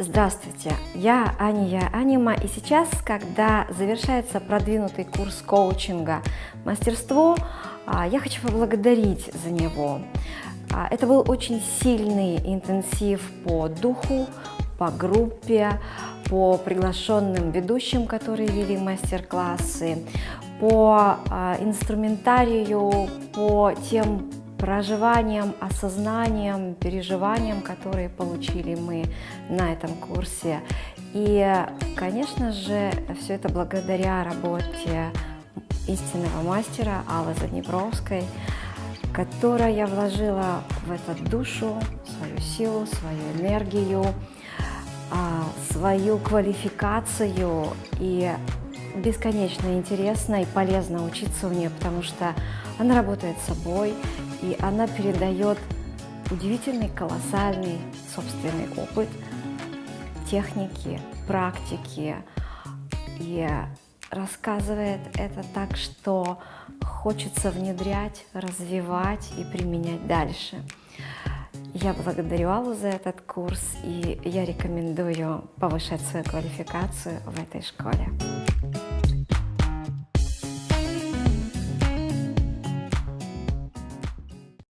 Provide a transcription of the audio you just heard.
Здравствуйте, я Ания Анима, и сейчас, когда завершается продвинутый курс коучинга «Мастерство», а, я хочу поблагодарить за него. А, это был очень сильный интенсив по духу, по группе, по приглашенным ведущим, которые вели мастер-классы, по а, инструментарию, по тем проживанием, осознанием, переживанием, которые получили мы на этом курсе. И, конечно же, все это благодаря работе истинного мастера Аллы Заднепровской, которая вложила в это душу, свою силу, свою энергию, а, свою квалификацию и бесконечно интересно и полезно учиться у нее, потому что она работает собой, и она передает удивительный, колоссальный собственный опыт, техники, практики, и рассказывает это так, что хочется внедрять, развивать и применять дальше. Я благодарю Аллу за этот курс, и я рекомендую повышать свою квалификацию в этой школе.